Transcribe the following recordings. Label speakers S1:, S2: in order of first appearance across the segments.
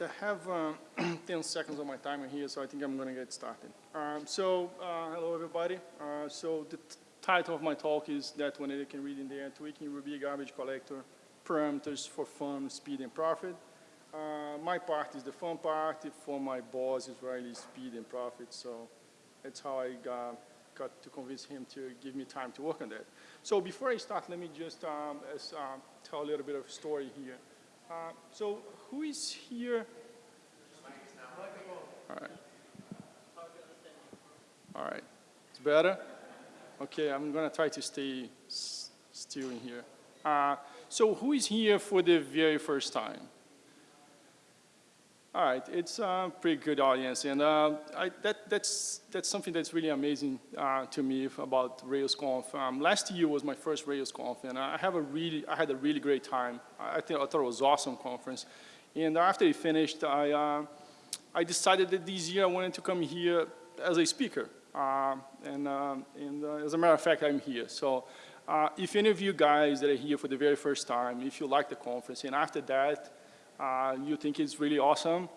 S1: right, I have uh, 10 seconds of my timer here, so I think I'm going to get started. Um, so, uh, hello everybody. Uh, so the title of my talk is that one that you can read in there, tweaking Ruby garbage collector parameters for fun, speed, and profit. Uh, my part is the fun part. For my boss is really speed and profit. So that's how I got, got to convince him to give me time to work on that. So before I start, let me just um, as, uh, tell a little bit of story here. Uh, so who is here? All right. All right. It's better? Okay, I'm going to try to stay still in here. Uh, so who is here for the very first time? All right, it's a pretty good audience, and uh, I, that, that's, that's something that's really amazing uh, to me about RailsConf. Um, last year was my first RailsConf, and I have a really, I had a really great time. I, I thought it was awesome conference. And after it finished, I, uh, I decided that this year I wanted to come here as a speaker. Uh, and, um, and uh, as a matter of fact, I'm here. So uh, if any of you guys that are here for the very first time, if you like the conference, and after that, uh, you think it's really awesome,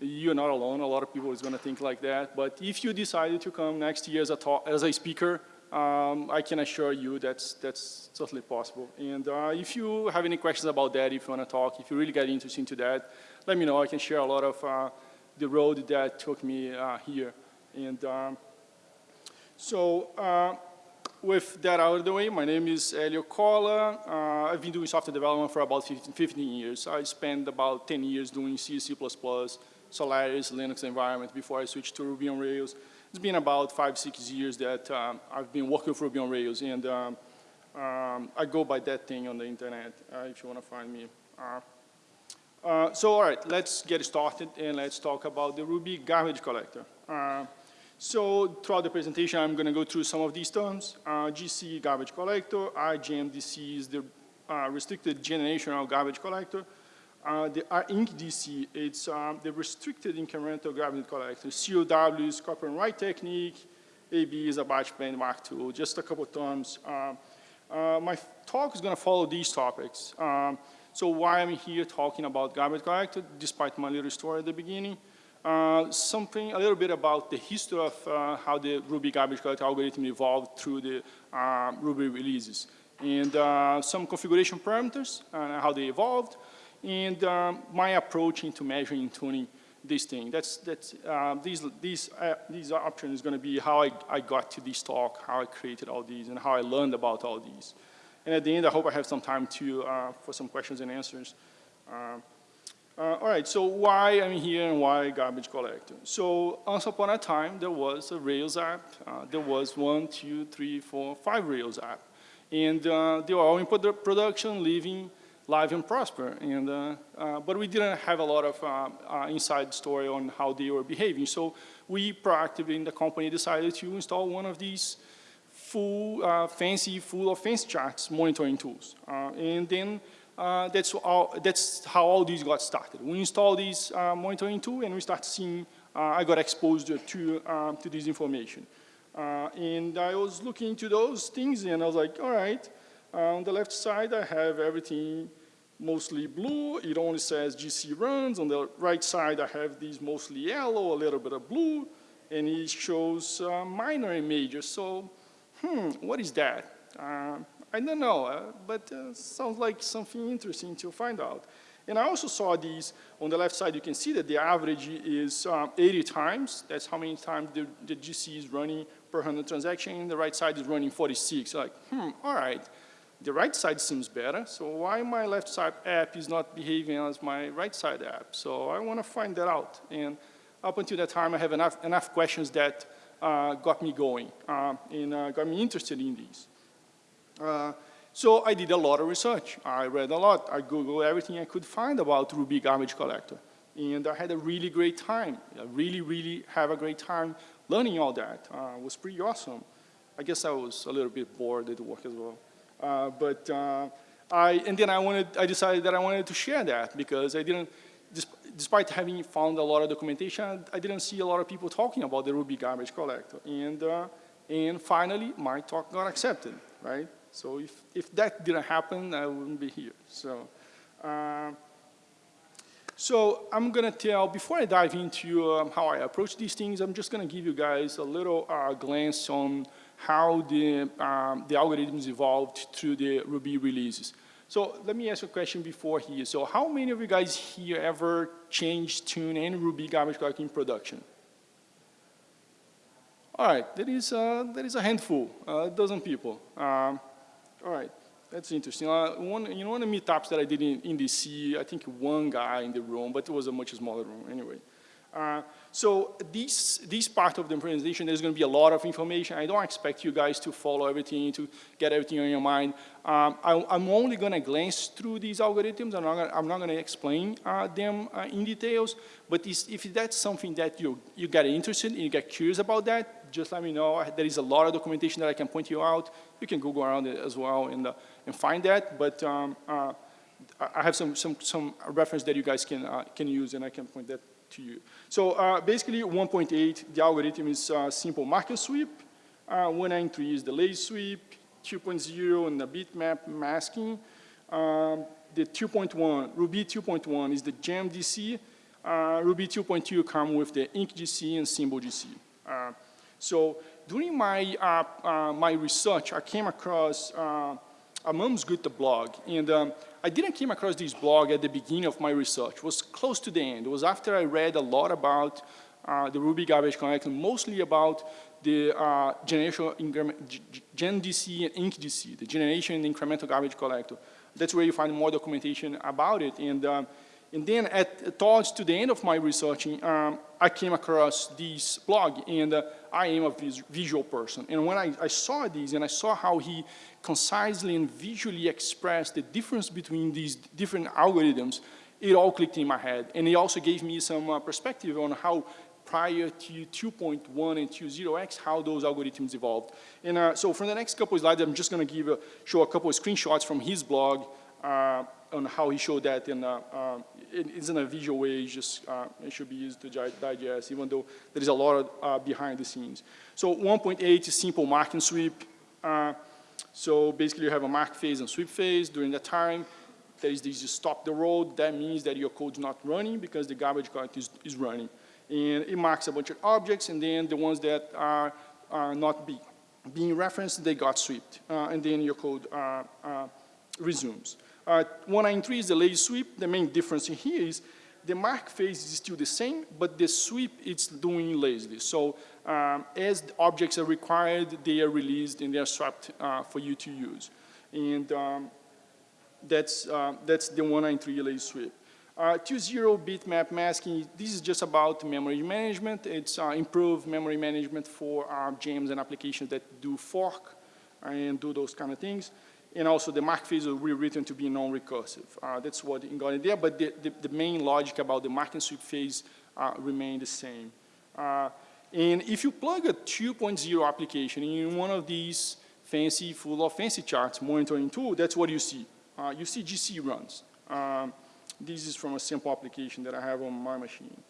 S1: you're not alone. A lot of people is going to think like that. But if you decided to come next year as a, talk, as a speaker, um, I can assure you that's, that's totally possible. And uh, if you have any questions about that, if you want to talk, if you really get interested into that, let me know. I can share a lot of uh, the road that took me uh, here. And um, so uh, with that out of the way, my name is Helio Cola. Uh, I've been doing software development for about 15, 15, years. I spent about 10 years doing C, C++, Solaris, Linux environment before I switched to Ruby on Rails. It's been about five, six years that um, I've been working with Ruby on Rails, and um, um, I go by that thing on the internet uh, if you want to find me. Uh, uh, so all right, let's get started and let's talk about the Ruby garbage collector. Uh, so throughout the presentation, I'm going to go through some of these terms. Uh, GC garbage collector, RGenGC is the uh, restricted generational garbage collector. Uh, the RincGC, it's um, the restricted incremental garbage collector. COW is copy on write technique. AB is Apache Benchmark II, just a couple terms. Um, uh, my talk is going to follow these topics. Um, so why I'm here talking about garbage collector, despite my little story at the beginning. Uh, something a little bit about the history of uh, how the Ruby garbage collector algorithm evolved through the uh, Ruby releases. And uh, some configuration parameters and how they evolved. And um, my approach into measuring and tuning this thing. That's, that's, uh, these, these, these options is going to be how I, I got to this talk, how I created all these, and how I learned about all these. And at the end, I hope I have some time to, for some questions and answers. Uh, all right, so why I'm here and why garbage collector? So once upon a time, there was a Rails app. Uh, there was one, two, three, four, five Rails app. And uh, they were all in produ production, living live and prosper. And, uh, uh, but we didn't have a lot of uh, inside story on how they were behaving. So we proactively in the company decided to install one of these full, fancy, full of fancy charts monitoring tools. and then uh, that's, all, that's how all these got started. We installed this uh, monitoring tool and we start seeing, uh, I got exposed to, to this information. Uh, and I was looking into those things and I was like, all right, on the left side I have everything mostly blue, it only says GC runs. On the right side I have these mostly yellow, a little bit of blue, and it shows uh, minor and major. So, hmm, what is that? Uh, I don't know, uh, but uh, sounds like something interesting to find out. And I also saw these, on the left side you can see that the average is um, 80 times. That's how many times the, the GC is running per 100 transaction. The right side is running 46. Like, hmm, all right. The right side seems better, so why my left side app is not behaving as my right side app? So I want to find that out. And up until that time, I have enough, enough questions that uh, got me going uh, and uh, got me interested in these. Uh, so I did a lot of research. I read a lot. I Googled everything I could find about Ruby garbage collector. And I had a really great time. I really, really have a great time learning all that. Uh, it was pretty awesome. I guess I was a little bit bored at work as well. Uh, but uh, I, and then I wanted, I decided that I wanted to share that because I didn't, despite having found a lot of documentation, I didn't see a lot of people talking about the Ruby garbage collector. And, uh, and finally, my talk got accepted, right? So if, if that didn't happen, I wouldn't be here. So, uh, So I'm gonna tell, before I dive into um, how I approach these things, I'm just gonna give you guys a little uh, glance on how the, um, the algorithms evolved through the Ruby releases. So let me ask a question before here. So how many of you guys here ever changed tune any Ruby garbage collector in production? All right, that is, uh, that is a handful, a dozen people. Um, all right, that's interesting. Uh, one, you know, one of the meetups that I did in, in DC, I think one guy in the room, but it was a much smaller room anyway. Uh, so this, this part of the presentation, there's going to be a lot of information. I don't expect you guys to follow everything, to get everything on your mind. Um, I, am only going to glance through these algorithms. I'm not, gonna, I'm not going to explain uh, them uh, in details. But if that's something that you, you get interested in, you get curious about that, just let me know. There is a lot of documentation that I can point you out. You can Google around it as well and, uh, and find that. But um, uh, I have some, some, some reference that you guys can, uh, can use, and I can point that to you. So uh, basically 1.8, the algorithm is uh, simple marker sweep. Uh, 193 is the sweep. 2.0 and the bitmap masking. Um, the 2.1, Ruby 2.1 is the GenGC. Uh, Ruby 2.2 come with the incGC and symbol GC. Uh, so during my, uh, uh, my research, I came across a Mom's Good the blog, and um, I didn't came across this blog at the beginning of my research. It was close to the end. It was after I read a lot about uh, the Ruby garbage collector, mostly about the uh, generation GenGC and IncGC, the generation incremental garbage collector. That's where you find more documentation about it. And um, and then at, towards to the end of my researching, um, I came across this blog, and uh, I am a vis visual person. And when I, I, saw this, and I saw how he concisely and visually expressed the difference between these different algorithms, it all clicked in my head. And it also gave me some uh, perspective on how prior to 2.1 and 2.0x, how those algorithms evolved. And uh, so for the next couple of slides, I'm just going to give a, show a couple of screenshots from his blog uh, on how he showed that in uh, uh, it isn't a visual way, it's just uh, it should be used to digest, even though there is a lot of, uh, behind the scenes. So 1.8 is simple marking sweep. So basically you have a mark phase and sweep phase. During that time, there is this you stop the road. That means that your code is not running because the garbage collector is, is running. And it marks a bunch of objects, and then the ones that are, are not be, being referenced, they got swept. Uh, and then your code uh, uh, resumes. Uh, 193 is the lazy sweep. The main difference here is the mark phase is still the same, but the sweep it's doing lazily. So um, as objects are required, they are released and they are swapped uh, for you to use. And um, that's, uh, that's the 193 lazy sweep. Uh, 2.0 bitmap masking, this is just about memory management. It's uh, improved memory management for uh, gems and applications that do fork and do those kind of things and also the mark phase will rewritten to be non-recursive. Uh, that's what got in there, but the, the, the, main logic about the mark and sweep phase uh, remain the same. Uh, and if you plug a 2.0 application in one of these fancy, full of fancy charts monitoring tool, that's what you see. Uh, you see GC runs. Um, this is from a simple application that I have on my machine.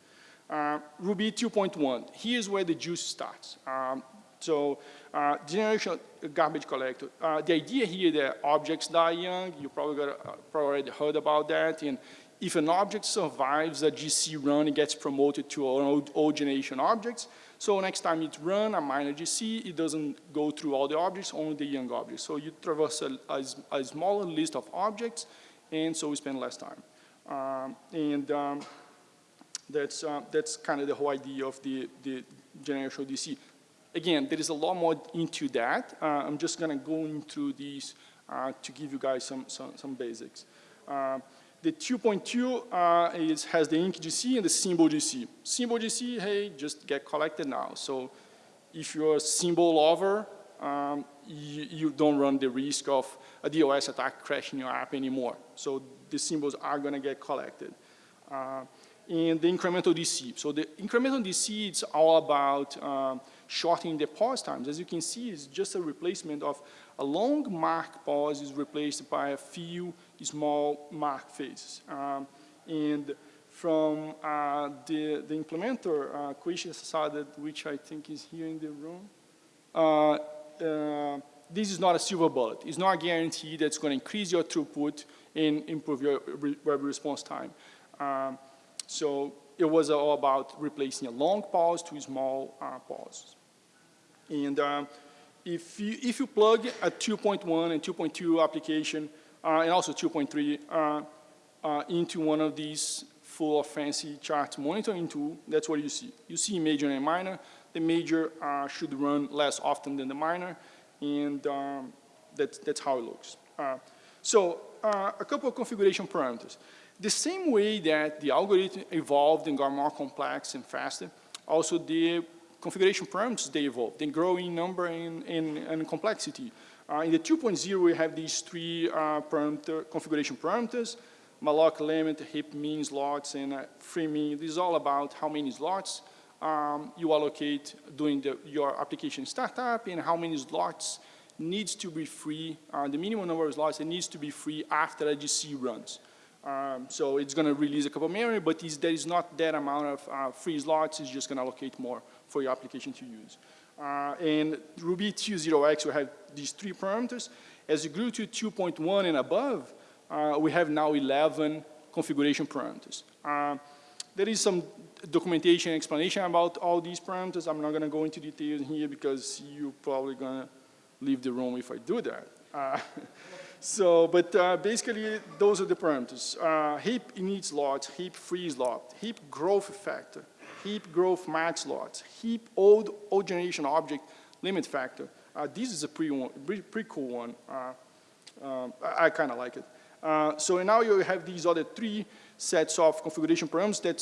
S1: Uh, Ruby 2.1, here's where the juice starts. Um, so uh, generation garbage collector. Uh, the idea here that objects die young, you probably, got, uh, probably already heard about that. And if an object survives a GC run, it gets promoted to an old, old generation objects. So next time it run a minor GC, it doesn't go through all the objects, only the young objects. So you traverse a, a, a smaller list of objects, and so we spend less time. Um, and um, that's, uh, that's kind of the whole idea of the, the generation DC again, there is a lot more into that. Uh, I'm just going to go into these uh, to give you guys some, some, some basics. Uh, the 2.2 uh, is, has the incGC and the symbol GC. Symbol GC, hey, just get collected now. So if you're a symbol lover, um, you, don't run the risk of a DOS attack crashing your app anymore. So the symbols are going to get collected. Uh, and the incremental DC. So the incremental DC, it's all about um, shortening the pause times. As you can see, it's just a replacement of a long mark pause is replaced by a few small mark phases. Um, and from uh, the, the implementer, uh, which I think is here in the room, uh, uh, this is not a silver bullet. It's not a guarantee that's going to increase your throughput and improve your re web response time. Um, So it was all about replacing a long pause to small uh, pauses. And uh, if, you, if you plug a 2.1 and 2.2 application, uh, and also 2.3, uh, uh, into one of these full of fancy chart monitoring tool, that's what you see. You see major and minor. The major uh, should run less often than the minor, and um, that's, that's how it looks. so a couple of configuration parameters. The same way that the algorithm evolved and got more complex and faster, also the configuration parameters, they evolved. They grow in number and, and, and complexity. Uh, in the 2.0, we have these three uh, parameter, configuration parameters, malloc limit, heap min slots, and uh, free min. This is all about how many slots um, you allocate during the, your application startup and how many slots needs to be free, uh, the minimum number of slots that needs to be free after a GC runs. Um, so it's going to release a couple memory, but there is not that amount of uh, free slots. It's just going to allocate more for your application to use. Uh, and Ruby 2.0x, we have these three parameters. As you grew to 2.1 and above, uh, we have now 11 configuration parameters. Uh, there is some documentation explanation about all these parameters. I'm not going to go into details here because you're probably going to leave the room if I do that. So, but uh, basically, those are the parameters. Uh, heap init slots, heap free slot, heap growth factor, heap growth max slots, heap old, old generation object limit factor. Uh, this is a pretty, one, pretty, pretty cool one. I, I kind of like it. Uh, so now you have these other three sets of configuration parameters that,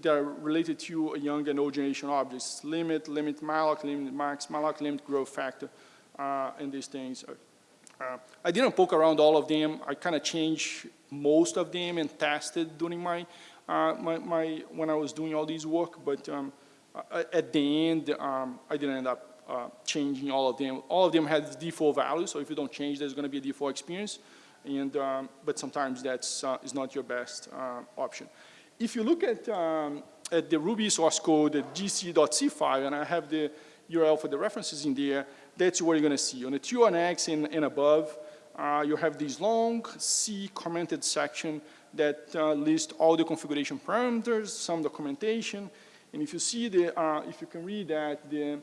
S1: that are related to young and old generation objects. Limit, limit malloc, limit max, malloc, limit growth factor uh, and these things. Uh, I didn't poke around all of them. I kind of changed most of them and tested during my, uh, my, my, when I was doing all this work, but um, at the end, um, I didn't end up uh, changing all of them. All of them had default values, so if you don't change, there's going to be a default experience. And, um, but sometimes that's uh, is not your best uh, option. If you look at, um, at the Ruby source code, the gc.c file, and I have the URL for the references in there, that's what you're going to see. On the T1X and, and above, uh, you have this long C commented section that uh, lists all the configuration parameters, some documentation, and if you see the, uh, if you can read that, the,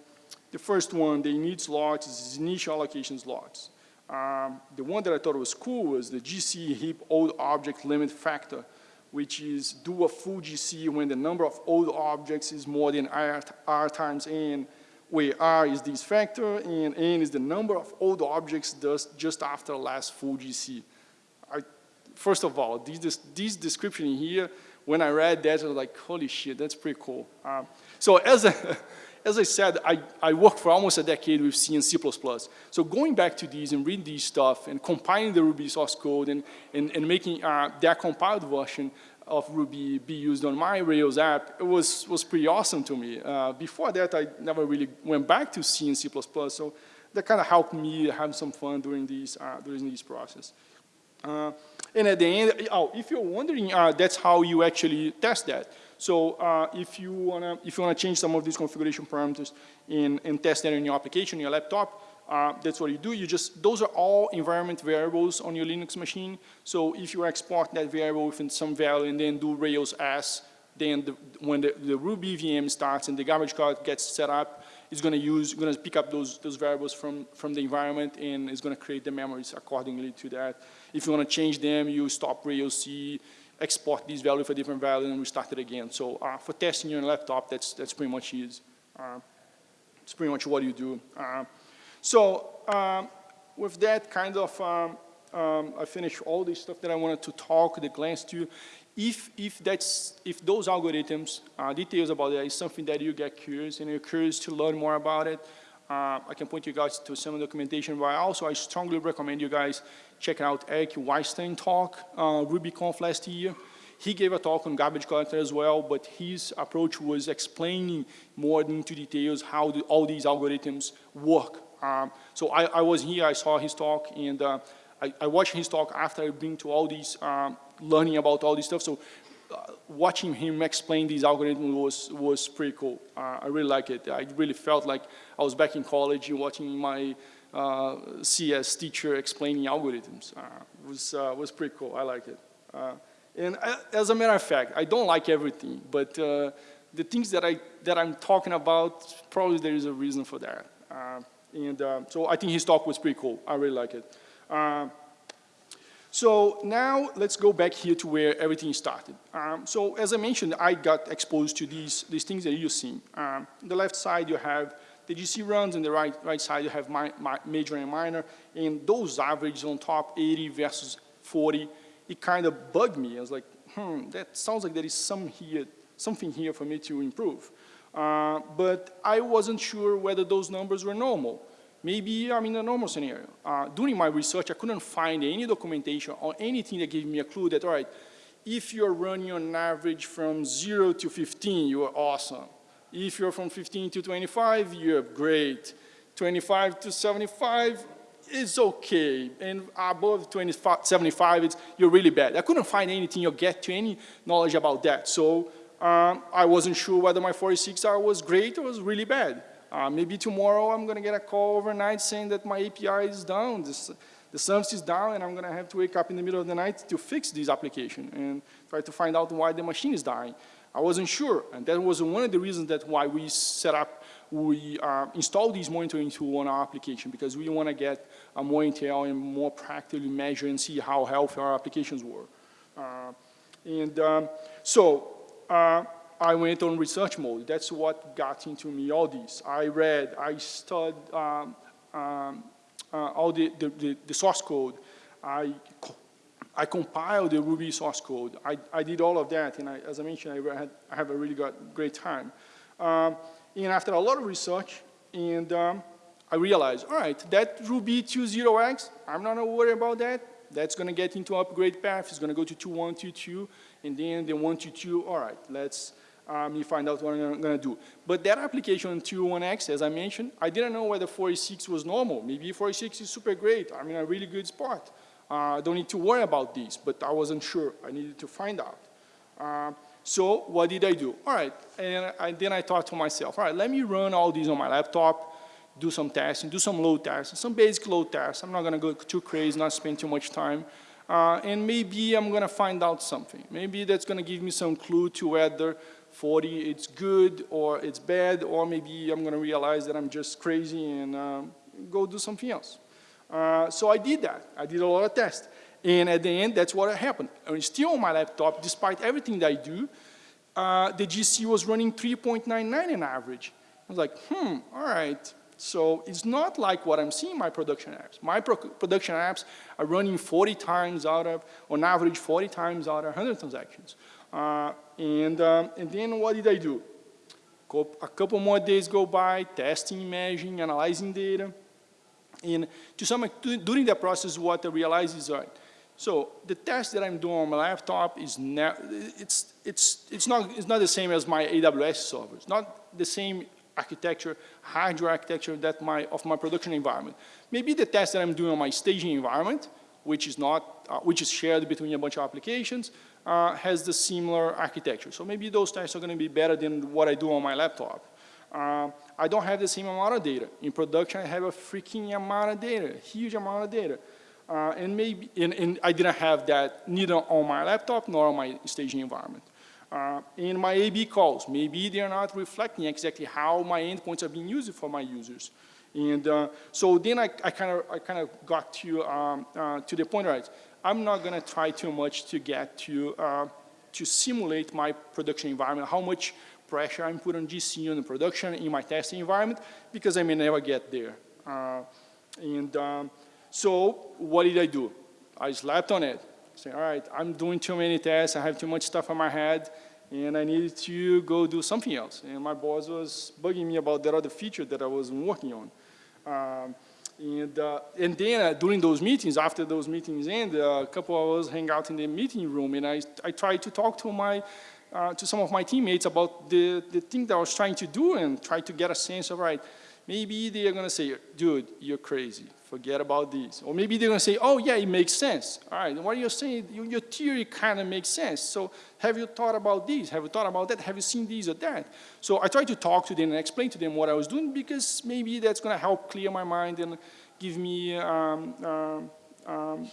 S1: the first one, the init slots, is initial allocation slots. Um, the one that I thought was cool was the GC heap old object limit factor, which is do a full GC when the number of old objects is more than R, R times N where R is this factor and N is the number of old objects just after last full GC. I, first of all, this, this description here, when I read that, I was like, holy shit, that's pretty cool. Um, so as, a, as I said, I, I worked for almost a decade with C and C++. So going back to these and reading these stuff and compiling the Ruby source code and, and, and making uh, that compiled version, of Ruby be used on my Rails app, it was, was pretty awesome to me. Uh, before that, I never really went back to C and C++, so that kind of helped me have some fun during this, uh, during this process. Uh, and at the end, oh, if you're wondering, uh, that's how you actually test that. So uh, if you wanna if you wanna change some of these configuration parameters and, and test that in your application, your laptop, uh, that's what you do. You just, those are all environment variables on your Linux machine. So if you export that variable within some value and then do Rails S, then the, when the, the, Ruby VM starts and the garbage card gets set up, it's going to use, going to pick up those, those variables from, from the environment and it's going to create the memories accordingly to that. If you want to change them, you stop Rails C, export these values for different value and restart it again. So uh, for testing your laptop, that's, that's pretty much it. Uh, it's pretty much what you do. So um, with that kind of, um, um, I finished all the stuff that I wanted to talk, the glance to. If, if, that's, if those algorithms, uh, details about that is something that you get curious and you're curious to learn more about it, uh, I can point you guys to some documentation, but also I strongly recommend you guys check out Eric Weinstein talk, uh, RubyConf last year. He gave a talk on garbage collector as well, but his approach was explaining more into details how the, all these algorithms work um, so I, I, was here, I saw his talk, and uh, I, I, watched his talk after I've been to all these, um, learning about all this stuff. So uh, watching him explain these algorithms was, was pretty cool. Uh, I really like it. I really felt like I was back in college watching my uh, CS teacher explaining algorithms. Uh, was, uh, was pretty cool. I like it. And I, as a matter of fact, I don't like everything, but the things that, I, that I'm talking about, probably there is a reason for that. And uh, so I think his talk was pretty cool. I really like it. Uh, so now let's go back here to where everything started. Um, so as I mentioned, I got exposed to these, these things that you see. Um, the left side you have the GC runs, and the right, right side you have my, my major and minor, and those averages on top, 80 versus 40, it kind of bugged me. I was like, hmm, that sounds like there is some here, something here for me to improve. Uh, but I wasn't sure whether those numbers were normal. Maybe I'm in a normal scenario. Uh, during my research, I couldn't find any documentation or anything that gave me a clue that, all right, if you're running on average from 0 to 15, you are awesome. If you're from 15 to 25, you're great. 25 to 75, it's okay. And above 25, 75, it's, you're really bad. I couldn't find anything or get to any knowledge about that. So um, I wasn't sure whether my 46R was great or was really bad. Uh, maybe tomorrow I'm going to get a call overnight saying that my API is down, this, the service is down, and I'm going to have to wake up in the middle of the night to fix this application and try to find out why the machine is dying. I wasn't sure, and that was one of the reasons that why we set up, we uh, installed these monitoring tool on our application because we want to get a more intel and more practically measure and see how healthy our applications were. Uh, and um, so uh, I went on research mode. That's what got into me all this. I read, I studied um, um, uh, all the, the, the, the, source code. I, I compiled the Ruby source code. I, I did all of that, and I, as I mentioned, I, had, I have a really got, great time. Um, and after a lot of research, and um, I realized, all right, that Ruby 2.0x, I'm not worried about that. That's going to get into upgrade path. It's going to go to 2.1, 2.2, and then the 1.2.2, all right, let's um, you find out what I'm going to do. But that application 201X, as I mentioned, I didn't know whether 46 was normal. Maybe 46 is super great. I'm in a really good spot. Uh, I don't need to worry about this, but I wasn't sure. I needed to find out. Uh, so what did I do? All right, and I, then I thought to myself, all right, let me run all these on my laptop, do some testing, do some load tests, some basic load tests. I'm not going to go too crazy, not spend too much time. Uh, and maybe I'm going to find out something. Maybe that's going to give me some clue to whether 40 it's good or it's bad, or maybe I'm going to realize that I'm just crazy and um, go do something else. Uh, so I did that. I did a lot of tests. And at the end, that's what happened. Still on my laptop, despite everything that I do, uh, the GC was running 3.99 in average. I was like, hmm, all right. So it's not like what I'm seeing in my production apps. My pro production apps are running 40 times out of, on average, 40 times out of 100 transactions. Uh, and, um, and then what did I do? A couple more days go by, testing, measuring, analyzing data. And to some, during that process, what I realized is, right, so the test that I'm doing on my laptop is it's, it's, it's, not, it's not the same as my AWS server. It's not the same architecture, hardware architecture that my, of my production environment. Maybe the test that I'm doing on my staging environment, which is not, uh, which is shared between a bunch of applications, uh, has the similar architecture. So maybe those tests are going to be better than what I do on my laptop. Uh, I don't have the same amount of data. In production, I have a freaking amount of data, huge amount of data. Uh, and maybe, and, and, I didn't have that neither on my laptop nor on my staging environment. Uh, in my A-B calls, maybe they're not reflecting exactly how my endpoints are being used for my users. And uh, so then I kind of I kind of got to um, uh, to the point, right? I'm not going to try too much to get to, uh, to simulate my production environment, how much pressure I'm putting on GC on production in my testing environment, because I may never get there. Uh, and um, so what did I do? I slapped on it. Say, all right, I'm doing too many tests, I have too much stuff on my head, and I needed to go do something else. And my boss was bugging me about that other feature that I was working on. Um, and, uh, and then uh, during those meetings, after those meetings end, uh, a couple of us hang out in the meeting room and I, I try to talk to my, uh, to some of my teammates about the, the thing that I was trying to do and try to get a sense of, right, maybe they're going to say, dude, you're crazy forget about this. Or maybe they're going to say, oh, yeah, it makes sense. All right, what are you're saying, your theory kind of makes sense. So have you thought about this? Have you thought about that? Have you seen this or that? So I try to talk to them and explain to them what I was doing because maybe that's going to help clear my mind and give me um, um, um,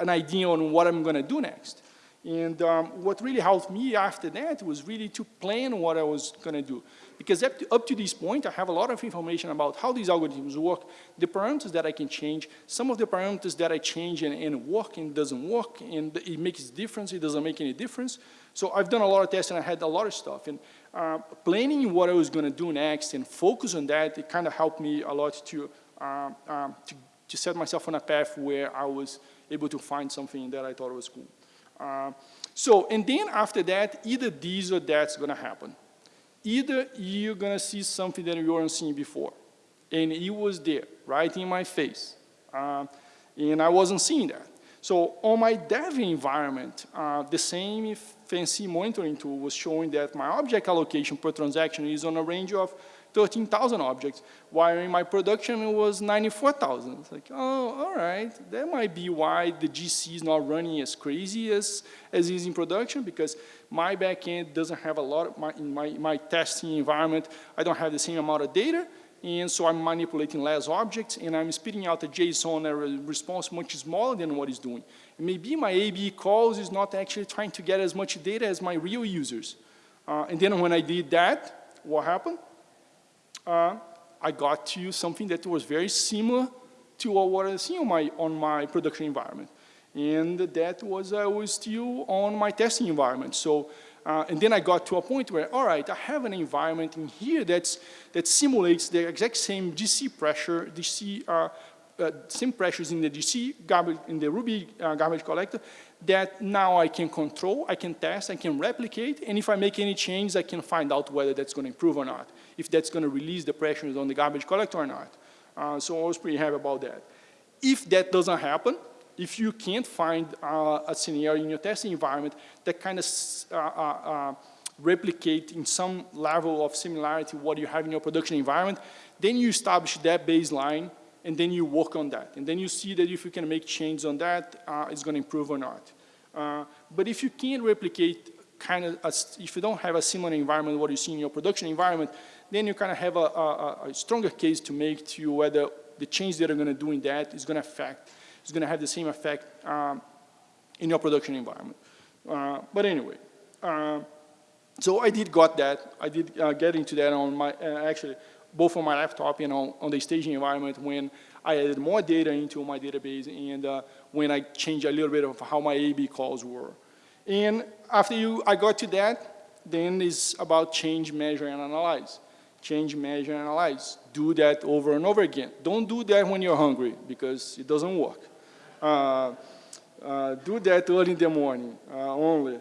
S1: an idea on what I'm going to do next. And um, what really helped me after that was really to plan what I was going to do. Because up to, up to this point, I have a lot of information about how these algorithms work, the parameters that I can change, some of the parameters that I change and, and work and doesn't work, and it makes a difference, it doesn't make any difference. So I've done a lot of tests and I had a lot of stuff. And uh, planning what I was going to do next and focus on that, it kind of helped me a lot to, uh, to, to set myself on a path where I was able to find something that I thought was cool. Uh, so, and then after that, either this or that's going to happen. Either you're going to see something that you weren't seeing before, and it was there, right in my face, uh, and I wasn't seeing that. So on my dev environment, uh, the same fancy monitoring tool was showing that my object allocation per transaction is on a range of 13,000 objects, while in my production it was 94,000. It's like, oh, all right, that might be why the GC is not running as crazy as, as is in production, because my backend doesn't have a lot, of my, in my, my testing environment, I don't have the same amount of data, and so I'm manipulating less objects, and I'm spitting out a JSON response much smaller than what it's doing. And maybe my AB calls is not actually trying to get as much data as my real users. Uh, and then when I did that, what happened? uh, I got to something that was very similar to what I was seeing on my, on my production environment. And that was, I was still on my testing environment. So, uh, and then I got to a point where, all right, I have an environment in here that's, that simulates the exact same GC pressure, DC, uh, uh, same pressures in the GC garbage, in the Ruby uh, garbage collector that now I can control, I can test, I can replicate, and if I make any changes, I can find out whether that's going to improve or not if that's going to release the pressures on the garbage collector or not. Uh, so I was pretty happy about that. If that doesn't happen, if you can't find uh, a scenario in your testing environment that kind of uh, uh, uh, replicate in some level of similarity what you have in your production environment, then you establish that baseline and then you work on that. And then you see that if you can make changes on that, uh, it's going to improve or not. but if you can't replicate kind of, a, if you don't have a similar environment what you see in your production environment, then you kind of have a, a, a, stronger case to make to whether the change that you're going to do in that is going to affect, is going to have the same effect um, in your production environment. Uh, but anyway, uh, so I did got that. I did uh, get into that on my, uh, actually, both on my laptop and on, on the staging environment when I added more data into my database and uh, when I changed a little bit of how my A-B calls were. And after you, I got to that, then it's about change, measure, and analyze change, measure, and analyze. Do that over and over again. Don't do that when you're hungry because it doesn't work. Uh, uh, do that early in the morning uh, only.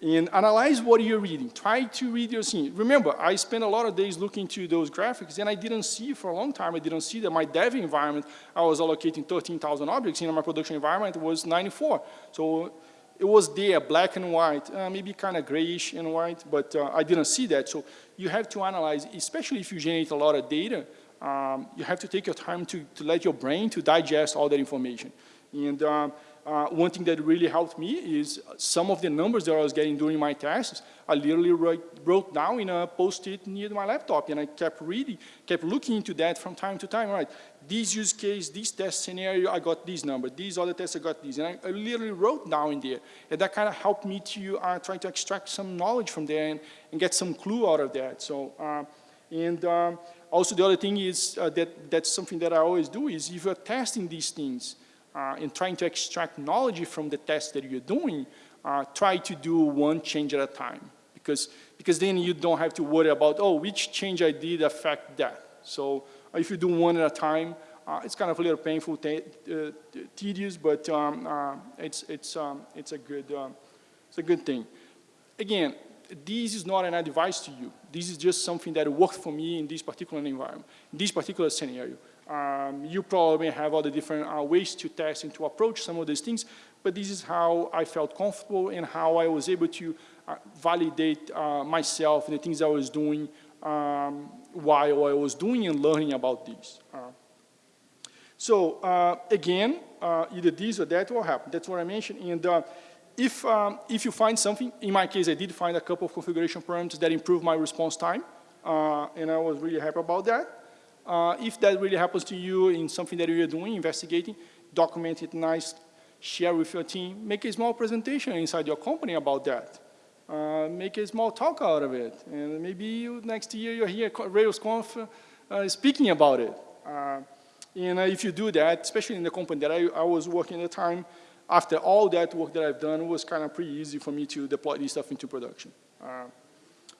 S1: And analyze what you're reading. Try to read your scene. Remember, I spent a lot of days looking to those graphics and I didn't see for a long time, I didn't see that my dev environment, I was allocating 13,000 objects, and my production environment was 94. So it was there, black and white, uh, maybe kind of grayish and white, but uh, I didn't see that. So you have to analyze, especially if you generate a lot of data, um, you have to take your time to, to let your brain to digest all that information. And um, uh, one thing that really helped me is some of the numbers that I was getting during my tests, I literally wrote, wrote down in a post-it near my laptop, and I kept reading, kept looking into that from time to time, right? This use case, this test scenario, I got this number. These other tests, I got these. And I, I literally wrote down in there. And that kind of helped me to uh, try to extract some knowledge from there and, and get some clue out of that. So, uh, and um, also the other thing is uh, that that's something that I always do is if you're testing these things, uh, and trying to extract knowledge from the test that you're doing, uh, try to do one change at a time. Because, because then you don't have to worry about, oh, which change I did affect that. So uh, if you do one at a time, uh, it's kind of a little painful, uh, tedious, but um, it's, it's, um, it's, a good, um, it's a good thing. Again, this is not an advice to you. This is just something that worked for me in this particular environment, in this particular scenario. Um, you probably have other different uh, ways to test and to approach some of these things, but this is how I felt comfortable and how I was able to uh, validate uh, myself and the things I was doing um, while I was doing and learning about these. Uh, so uh, again, uh, either this or that will happen. That's what I mentioned. And if, um, if you find something, in my case, I did find a couple of configuration parameters that improved my response time, and I was really happy about that. Uh, if that really happens to you in something that you're doing, investigating, document it nice, share with your team, make a small presentation inside your company about that. Uh, make a small talk out of it. And maybe you, next year you're here at RailsConf uh, speaking about it. Uh, and uh, if you do that, especially in the company that I, I, was working at the time, after all that work that I've done, it was kind of pretty easy for me to deploy this stuff into production. Uh,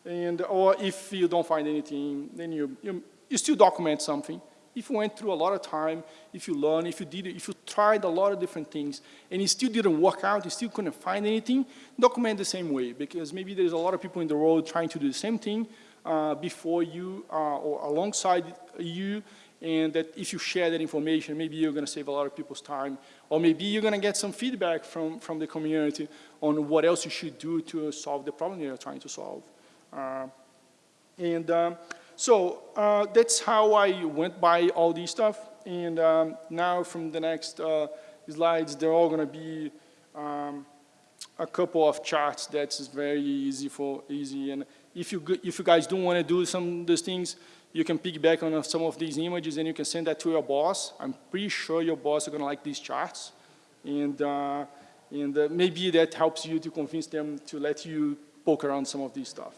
S1: and, or if you don't find anything, then you, you, you still document something if you went through a lot of time, if you learned, if you did, if you tried a lot of different things, and it still didn't work out, you still couldn't find anything, document the same way, because maybe there's a lot of people in the world trying to do the same thing uh, before you uh, or alongside you, and that if you share that information, maybe you're going to save a lot of people's time, or maybe you're going to get some feedback from, from the community on what else you should do to solve the problem you're trying to solve. Uh, and um, so uh, that's how I went by all these stuff. And um, now from the next uh, slides, they're all going to be um, a couple of charts that's very easy for easy. And if you if you guys don't want to do some of these things, you can piggyback on some of these images and you can send that to your boss. I'm pretty sure your boss are going to like these charts. And, uh, and uh, maybe that helps you to convince them to let you poke around some of this stuff.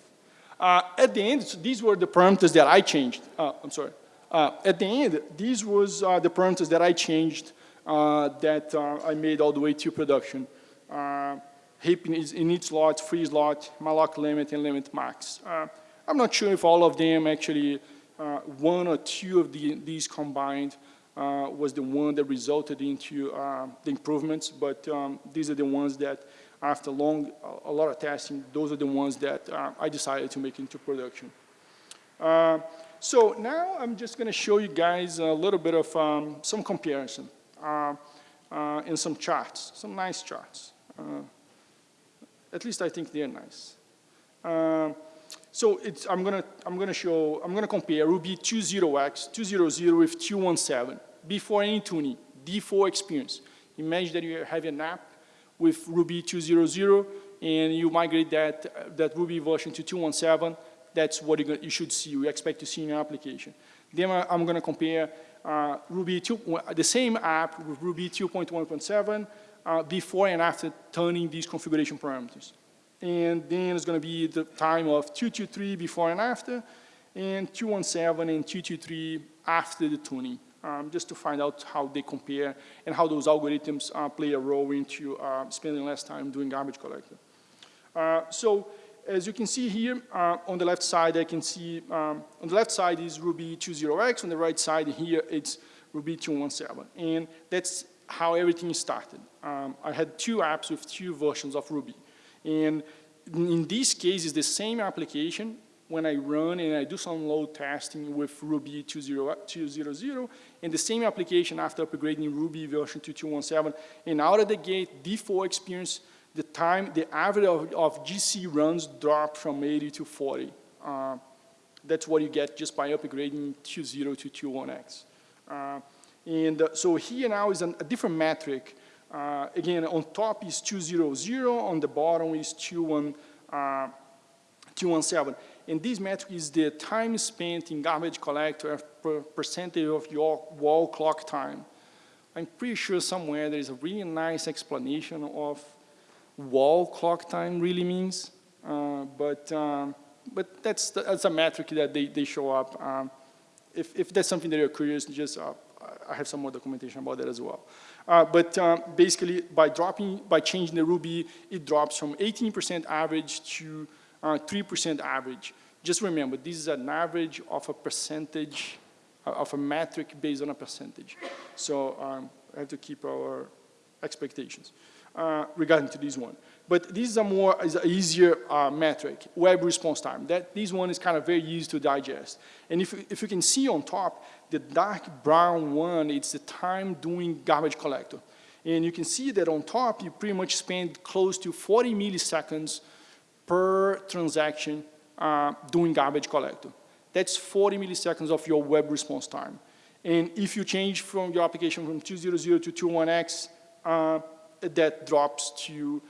S1: Uh, at the end, so these were the parameters that I changed. Uh, I'm sorry. Uh, at the end, these was uh, the parameters that I changed that I made all the way to production. Heap in, in each slot, free slot, malloc limit, and limit max. I'm not sure if all of them actually, one or two of the, these combined was the one that resulted into the improvements, but um, these are the ones that after long, a lot of testing, those are the ones that uh, I decided to make into production. Uh, so now I'm just going to show you guys a little bit of um, some comparison uh, uh and some charts, some nice charts. At least I think they're nice. Uh, so I'm gonna I'm gonna show I'm gonna compare Ruby 20x 200 with 217 before any tuning, default experience. Imagine that you have an app with Ruby 2.0.0 and you migrate that, that Ruby version to 2.17, that's what you should see, you expect to see in your application. Then I'm going to compare uh, Ruby 2, the same app with Ruby 2.1.7 uh, before and after turning these configuration parameters. And then it's going to be the time of 223 before and after, and 217 and 223 after the tuning um, just to find out how they compare and how those algorithms uh, play a role into uh, spending less time doing garbage collector. Uh, so as you can see here, uh, on the left side, I can see, um, on the left side is Ruby 20x, on the right side here, it's Ruby 217. And that's how everything started. Um, I had two apps with two versions of Ruby. And in this case, it's the same application, when I run and I do some load testing with Ruby 2.0.0 and the same application after upgrading Ruby version to 2.17 and out of the gate default experience the time the average of, of GC runs dropped from 80 to 40 uh, that's what you get just by upgrading 2.0 to 2.1x uh, and uh, so here now is an, a different metric uh, again on top is 2.0.0 on the bottom is 2.1 217. And this metric is the time spent in garbage collector per percentage of your wall clock time. I'm pretty sure somewhere there is a really nice explanation of wall clock time really means, uh, but um, but that's the, that's a metric that they, they show up. Um, if, if that's something that you're curious, just uh, I have some more documentation about that as well. Uh, but um, basically, by dropping, by changing the Ruby, it drops from 18% average to 3% uh, average. Just remember, this is an average of a percentage, uh, of a metric based on a percentage. So um, I have to keep our expectations uh, regarding to this one. But this is a more is a easier uh, metric, web response time. That this one is kind of very easy to digest. And if if you can see on top, the dark brown one, it's the time doing garbage collector. And you can see that on top, you pretty much spend close to 40 milliseconds per transaction uh, doing garbage collector. That's 40 milliseconds of your web response time. And if you change from your application from 200 to 21x, uh, that drops to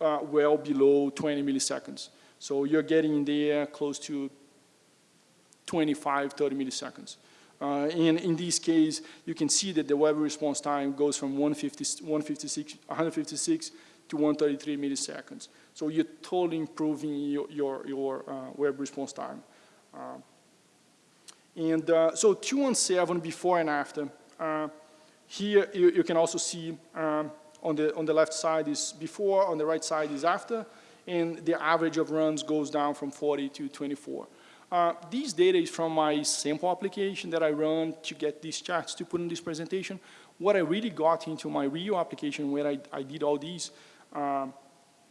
S1: uh, well below 20 milliseconds. So you're getting there close to 25, 30 milliseconds. Uh, and in this case, you can see that the web response time goes from 150, 156, 156 to 133 milliseconds. So you're totally improving your, your, your uh, web response time. Uh, and uh, so 217 before and after. Uh, here you, you, can also see um, on, the, on the left side is before, on the right side is after, and the average of runs goes down from 40 to 24. Uh, this data is from my sample application that I run to get these charts to put in this presentation. What I really got into my real application where I, I did all these, uh,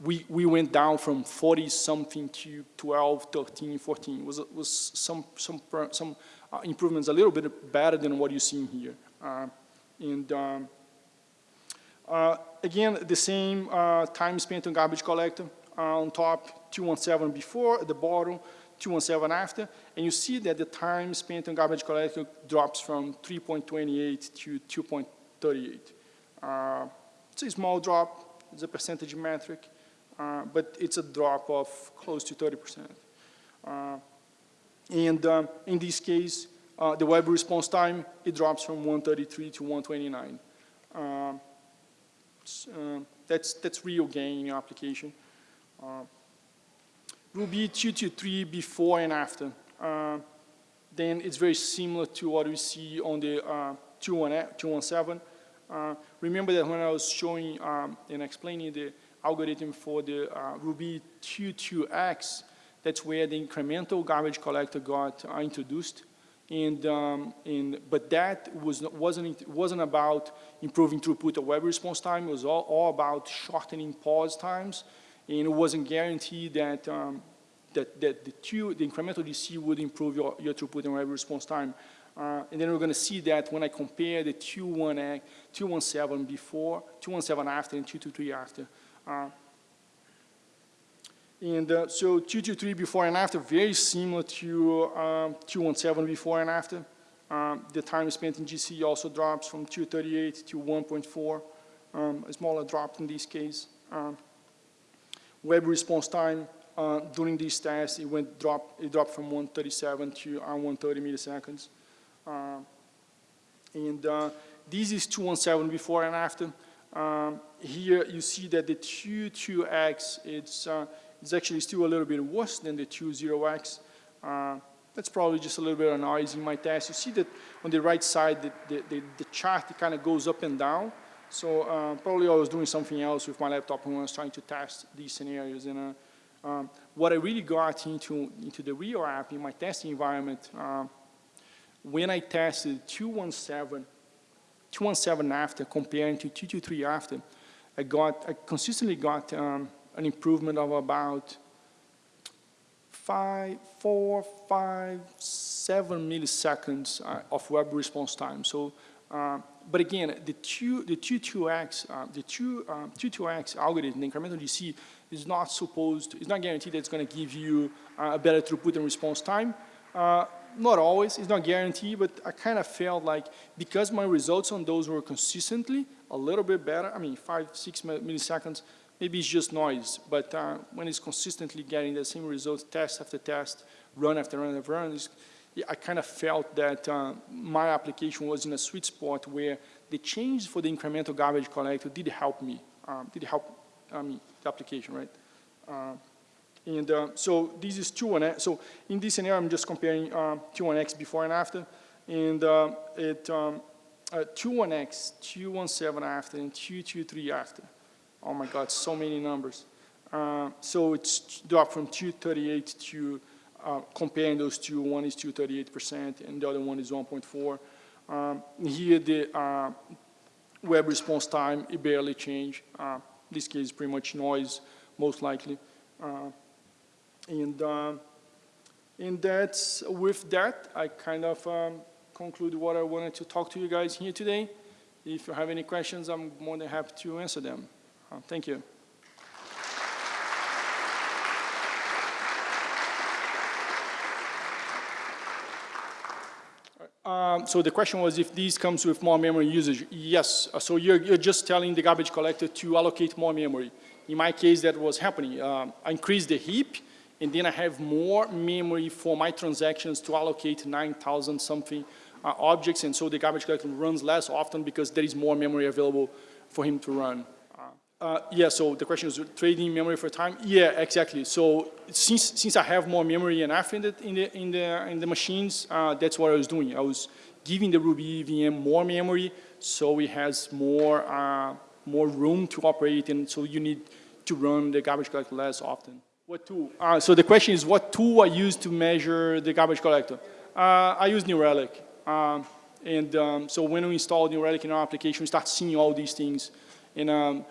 S1: we, we went down from 40 something to 12, 13, 14. It was, was some, some, some uh, improvements a little bit better than what you see here. Uh, and um, again, the same uh, time spent on garbage collector on top, 217 before, at the bottom, 217 after, and you see that the time spent on garbage collector drops from 3.28 to 2.38. Uh, it's a small drop, it's a percentage metric, uh, but it's a drop of close to 30%. Uh, and um, in this case, uh, the web response time, it drops from 133 to 129. Uh, that's, that's real gain in your application. Uh, Ruby 223 before and after. Uh, then it's very similar to what we see on the uh, 217. Uh, remember that when I was showing um, and explaining the algorithm for the uh, Ruby 22x, that's where the incremental garbage collector got uh, introduced. And, um, and, but that was, wasn't, wasn't about improving throughput or web response time. It was all, all about shortening pause times and it wasn't guaranteed that, um, that, that the, two, the incremental GC would improve your, your throughput and web response time. Uh, and then we're going to see that when I compare the 217 before, 217 after, and 223 after. Uh, and uh, so 223 before and after, very similar to um, 217 before and after. Um, the time spent in GC also drops from 238 to 1.4, um, a smaller drop in this case. Um, Web response time uh, during these tests, it went drop, it dropped from 137 to uh, 130 milliseconds. Uh, and uh, this is 217 before and after. Um, here you see that the 22x, it's, it's actually still a little bit worse than the 20x. Uh, that's probably just a little bit of noise in my test. You see that on the right side, the, the, the, the chart kind of goes up and down. So uh, probably I was doing something else with my laptop when I was trying to test these scenarios. And uh, um, what I really got into, into the real app in my testing environment, uh, when I tested 217, 217 after comparing to 223 after, I got, I consistently got um, an improvement of about five, four, five, seven milliseconds uh, of web response time. So uh, but again, the two, the 22x, uh, the two, uh, 22x algorithm, the incremental GC, is not supposed, it's not guaranteed that it's going to give you uh, a better throughput and response time. Uh, not always, it's not guaranteed, but I kind of felt like because my results on those were consistently a little bit better, I mean, five, six milliseconds, maybe it's just noise, but uh, when it's consistently getting the same results, test after test, run after run after run, I kind of felt that uh, my application was in a sweet spot where the change for the incremental garbage collector did help me, um, did help um, the application, right? Uh, and uh, so this is 2 So in this scenario, I'm just comparing uh, 2-1X before and after. And uh, it, um, uh, 2-1X, 217 after, and 223 after. Oh my God, so many numbers. Uh, so it's dropped from 238 to uh, comparing those two, one is 238% and the other one is 1.4. Um, here the uh, web response time, it barely changed. Uh, this case is pretty much noise, most likely. Uh, and, uh, and that's, with that, I kind of um, conclude what I wanted to talk to you guys here today. If you have any questions, I'm more than happy to answer them. Uh, thank you. Um, so the question was if these comes with more memory usage. Yes, uh, so you're, you're just telling the garbage collector to allocate more memory. In my case, that was happening. Um, I increased the heap, and then I have more memory for my transactions to allocate 9,000 something uh, objects, and so the garbage collector runs less often because there is more memory available for him to run. Uh, yeah, so the question is trading memory for time. Yeah, exactly. So since since I have more memory enough in the in the in the in the machines, uh, that's what I was doing. I was giving the Ruby VM more memory, so it has more uh, more room to operate, and so you need to run the garbage collector less often. What tool? Uh, so the question is, what tool I use to measure the garbage collector? Uh, I use New Relic, um, and um, so when we install New Relic in our application, we start seeing all these things, and. Um,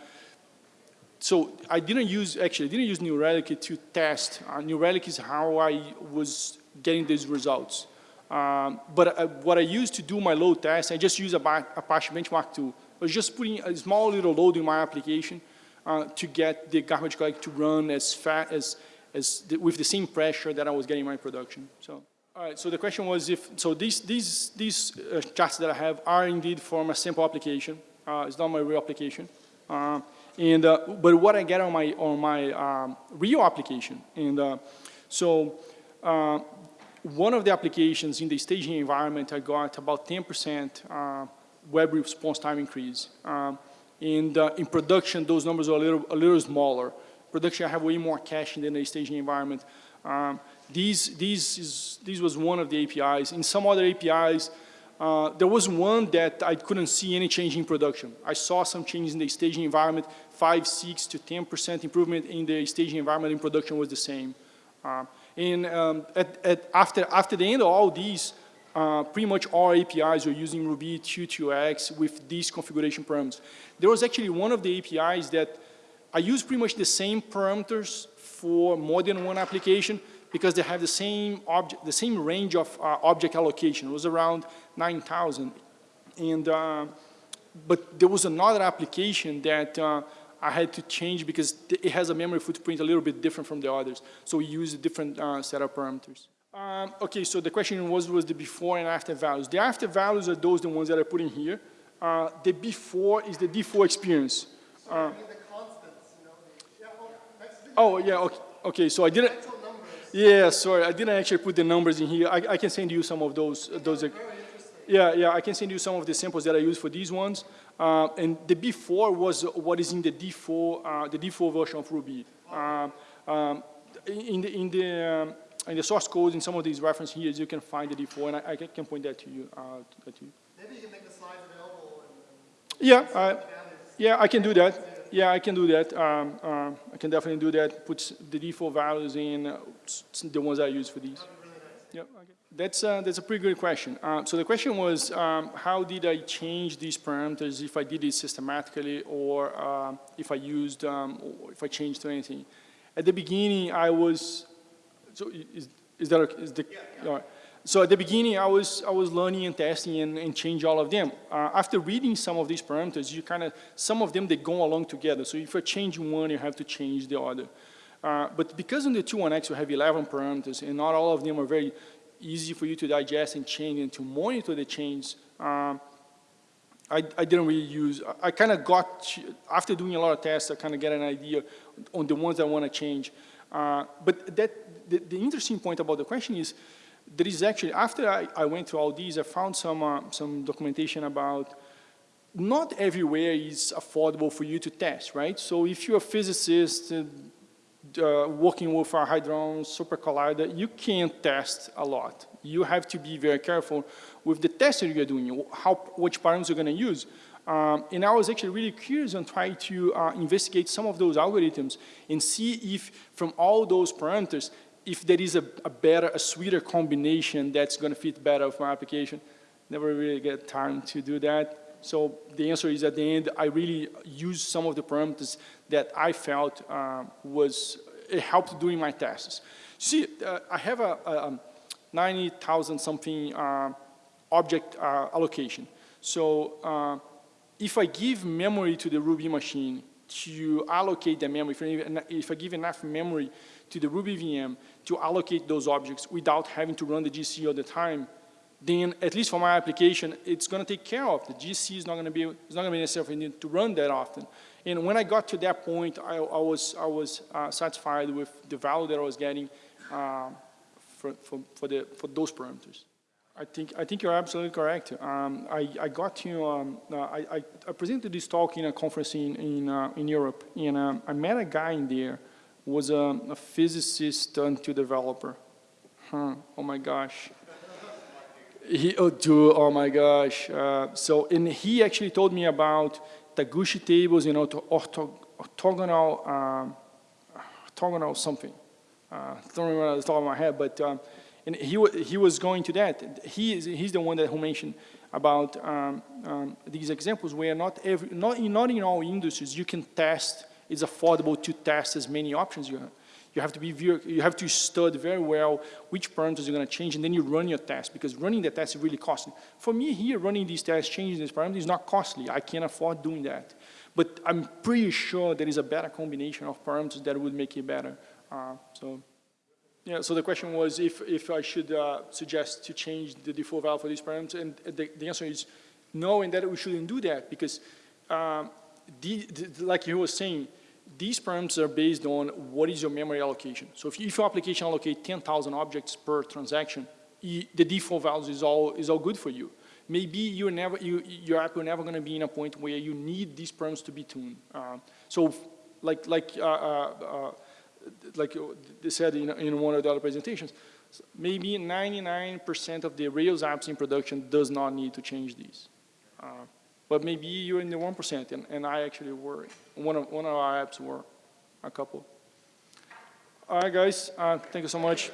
S1: so I didn't use, actually, I didn't use New Relic to test. Uh, New Relic is how I was getting these results. Um, but uh, what I used to do my load test, I just use a Apache Benchmark tool. I was just putting a small little load in my application uh, to get the garbage collector to run as fast as, as the, with the same pressure that I was getting in my production. So, all right. So the question was if so these these these uh, charts that I have are indeed from a sample application. Uh, it's not my real application. Uh, and, uh, but what I get on my, on my um, real application, and uh, so uh, one of the applications in the staging environment, I got about 10% uh, web response time increase. Um, and uh, in production, those numbers are a little, a little smaller. Production, I have way more caching than the staging environment. Um, these, these, is, these was one of the APIs. In some other APIs, uh, there was one that I couldn't see any change in production. I saw some changes in the staging environment, 5, 6 to 10% improvement in the staging environment in production was the same. Uh, and um, at, at after, after the end of all these, uh, pretty much all APIs are using Ruby 2.2x with these configuration parameters. There was actually one of the APIs that I use pretty much the same parameters for more than one application, because they have the same the same range of uh, object allocation. It was around 9,000. And, uh, but there was another application that uh, I had to change because it has a memory footprint a little bit different from the others. So we use a different uh, set of parameters. Um, okay, so the question was, was the before and after values. The after values are those the ones that I put in here. Uh, the before is the default experience. Uh, oh, yeah, okay, okay so I didn't, yeah, sorry, I didn't actually put the numbers in here. I, I can send you some of those. those yeah, yeah, I can send you some of the samples that I use for these ones. Uh, and the before was what is in the default, uh, the default version of Ruby. Uh, um, in the in the um, in the source code in some of these reference here, you can find the default, and I, I can point that to you. Uh, to you.
S2: Maybe you can make the slides available.
S1: And, and yeah, yeah, I can do that. Yeah, I can do that. Um, uh, I can definitely do that. Put the default values in uh, the ones I use for these. Yeah, okay. That's, uh, that's a pretty good question. Uh, so the question was, um, how did I change these parameters if I did it systematically or uh, if I used, um, or if I changed anything? At the beginning, I was, so is, is that, is the,
S2: yeah, yeah.
S1: right. So at the beginning, I was, I was learning and testing and, and change all of them. Uh, after reading some of these parameters, you kind of, some of them, they go along together. So if you're changing one, you have to change the other. Uh, but because in the 2.1x you have 11 parameters and not all of them are very easy for you to digest and change and to monitor the change, um, I, I, didn't really use, I, I kind of got, after doing a lot of tests, I kind of get an idea on the ones I want to change. Uh, but that, the, the interesting point about the question is, there is actually, after I, I, went through all these, I found some, uh, some documentation about not everywhere is affordable for you to test, right? So if you're a physicist uh, working with a Hadron Super Collider, you can't test a lot. You have to be very careful with the tests you're doing, how, which parameters you're going to use. Um, and I was actually really curious and trying to uh, investigate some of those algorithms and see if from all those parameters, if there is a, a, better, a sweeter combination that's going to fit better with my application. Never really get time to do that. So the answer is at the end, I really used some of the parameters that I felt uh, was, it helped doing my tests. See, uh, I have a, a 90,000 something uh, object uh, allocation. So uh, if I give memory to the Ruby machine to allocate the memory, if I give enough memory to the Ruby VM to allocate those objects without having to run the GC all the time, then at least for my application, it's going to take care of. The GC is not going to be, it's not going to be necessary to run that often. And when I got to that point, I, I was, I was uh, satisfied with the value that I was getting uh, for, for, for, the, for those parameters. I think, I think you're absolutely correct. Um, I, I got to, um, uh, I, I, presented this talk in a conference in, in, uh, in Europe, and um, I met a guy in there was a, a physicist turned to developer. Huh, oh my gosh. He, oh, dude, oh my gosh. Uh, so, and he actually told me about Taguchi tables, you know, to ortho, orthogonal, um, orthogonal something. Uh, don't remember the top of my head, but um, and he, he was going to that. He is, he's the one that who mentioned about um, um, these examples where not every, not in, not in all industries you can test, it's affordable to test as many options you have. You have to be, you have to study very well which parameters you're gonna change and then you run your test because running the test is really costly. For me here, running these tests, changing these parameters is not costly. I can afford doing that. But I'm pretty sure there is a better combination of parameters that would make it better. Uh, so. Yeah, so the question was if, if I should uh, suggest to change the default value for these parameters, and the, the answer is no, and that we shouldn't do that because, um, the, the, like you were saying, these parameters are based on what is your memory allocation. So if, if your application allocate 10,000 objects per transaction, the default values is all, is all good for you. Maybe you're never, you, your app will never going to be in a point where you need these parameters to be tuned. Uh, so like, like uh, uh, uh, like they said in, in one of the other presentations, maybe 99% of the Rails apps in production does not need to change these. But maybe you're in the 1% and, and I actually were, one of, one of our apps were a couple. All right, guys, uh, thank you so much.